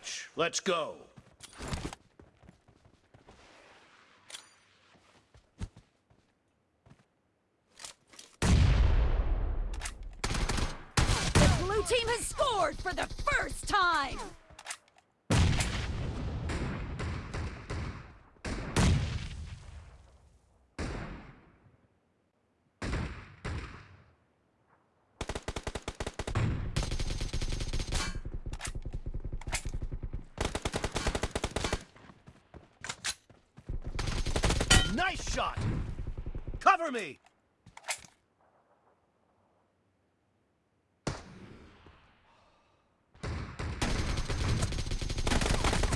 match. Let's go. The blue team has scored for the first time! Nice shot! Cover me!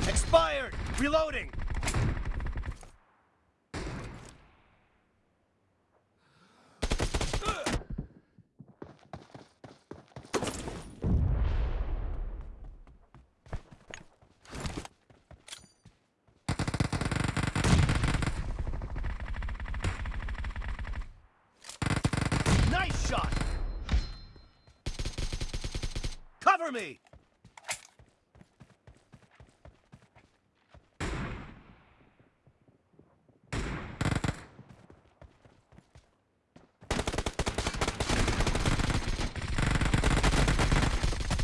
Expired! Reloading! Nice shot! Cover me!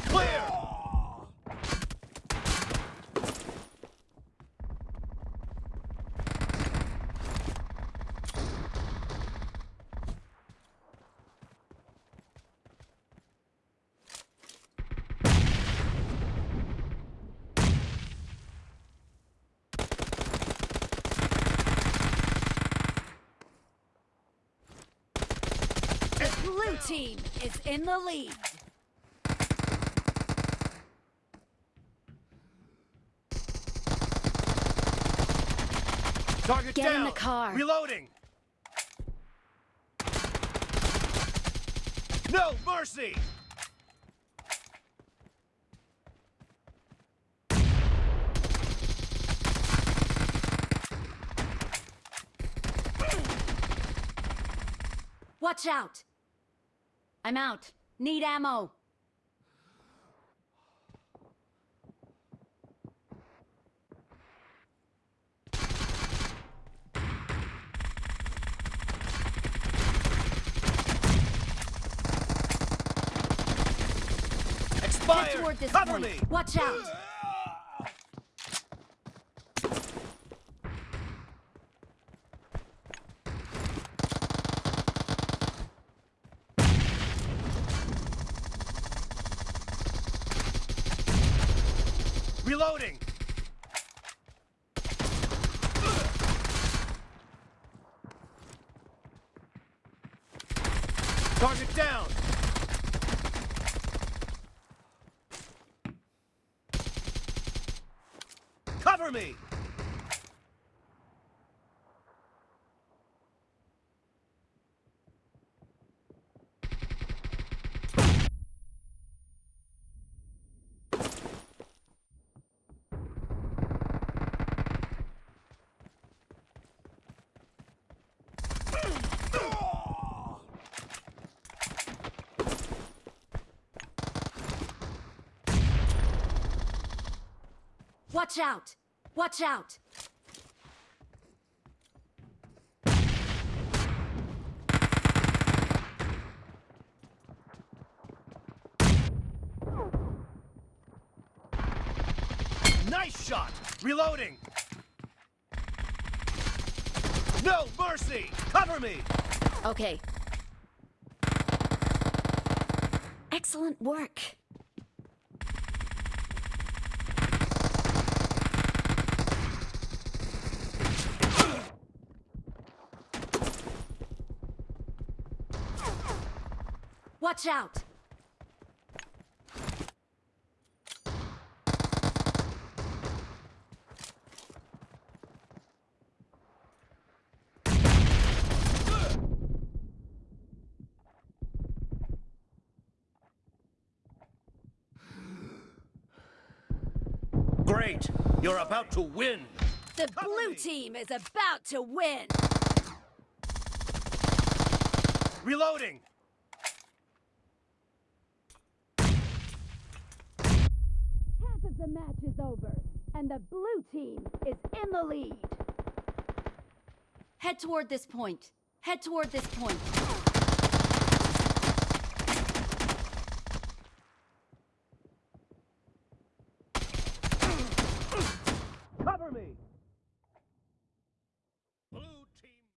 Clear! The blue team is in the lead. Target Get in down! the car. Reloading! No mercy! Watch out! I'm out. Need ammo. Head Expired! Cover me! Watch out! Uh. Reloading! Target down! Cover me! Watch out! Watch out! Nice shot! Reloading! No mercy! Cover me! Okay. Excellent work. Watch out! Great! You're about to win! The blue team is about to win! Reloading! The match is over, and the blue team is in the lead. Head toward this point. Head toward this point.